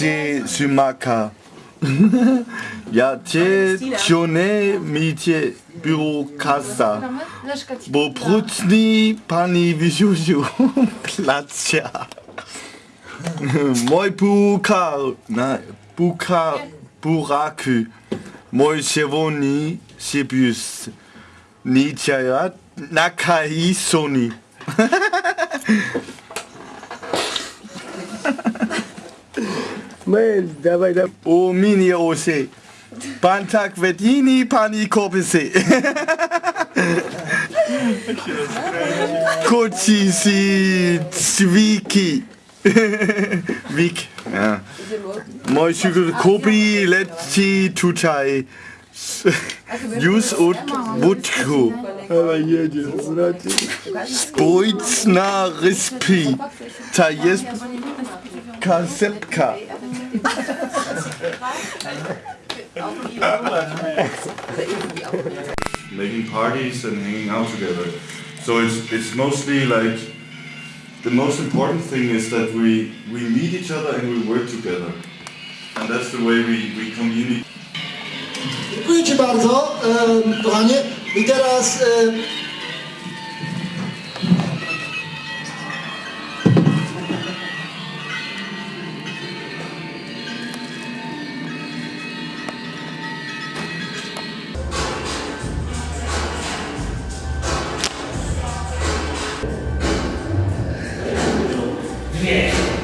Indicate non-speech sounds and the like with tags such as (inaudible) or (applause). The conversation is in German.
Matsumaka. Yatie Tione Mitie Burokasa. Boprutni Pani Vijuju Platia. (laughs) (laughs) Moi Pukar. Pukar Buraku. Moi Chevoni Sibius. Nitiaya Nakai Sony. (laughs) Mel, dawaj, dawaj. O mini ose. Pantak vedini pani kopise. (laughs) Koci si cviki. (laughs) Vik. Ja. Moj sugar kopi leti tutai. Jus ut butku. Spojcna rispi. Ta jest kasepka. Making parties and hanging out together. So it's it's mostly like the most important thing is that we we meet each other and we work together, and that's the way we we communicate. Dziękuję Ci bardzo, kochanie. I teraz... Yeah.